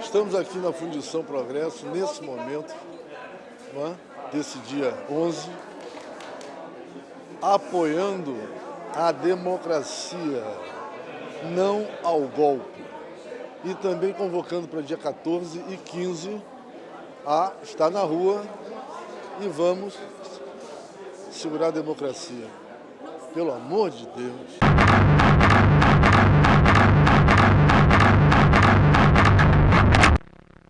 Estamos aqui na Fundição Progresso, nesse momento, é? desse dia 11, apoiando a democracia, não ao golpe. E também convocando para dia 14 e 15 a estar na rua e vamos segurar a democracia. Pelo amor de Deus.